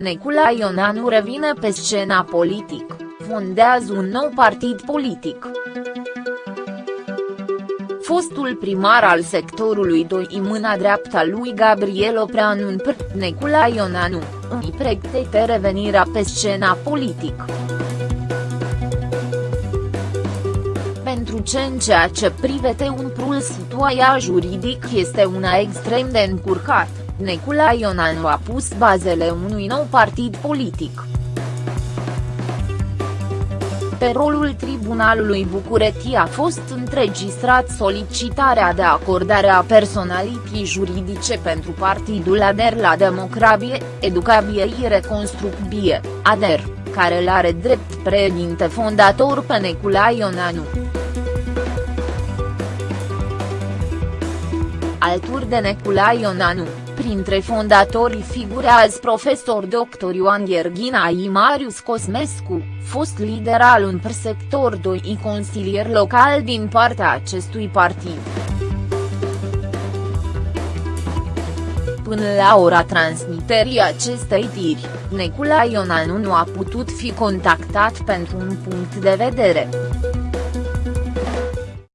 Necula Ionanu revine pe scena politic, fondează un nou partid politic. Fostul primar al sectorului 2 în mâna dreapta lui Gabriel Opreanu Necula Ionanu, îi pregătește revenirea pe scena politică. pentru ce în ceea ce privete un prul situația juridic este una extrem de încurcat, Necula Ionanu a pus bazele unui nou partid politic. Pe rolul Tribunalului București a fost înregistrat solicitarea de acordare a personalității juridice pentru partidul ADER la Democrabie, Educabie și Reconstrucbie, ADER, care l-are drept președinte fondator pe Necula Ionanu. Alături de Necula Ionanu, printre fondatorii figurează profesor dr. Ioan Gherghina și Marius Cosmescu, fost lider al un sector 2 și consilier local din partea acestui partid. Până la ora transmiterii acestei tiri, Necula Ionanu nu a putut fi contactat pentru un punct de vedere.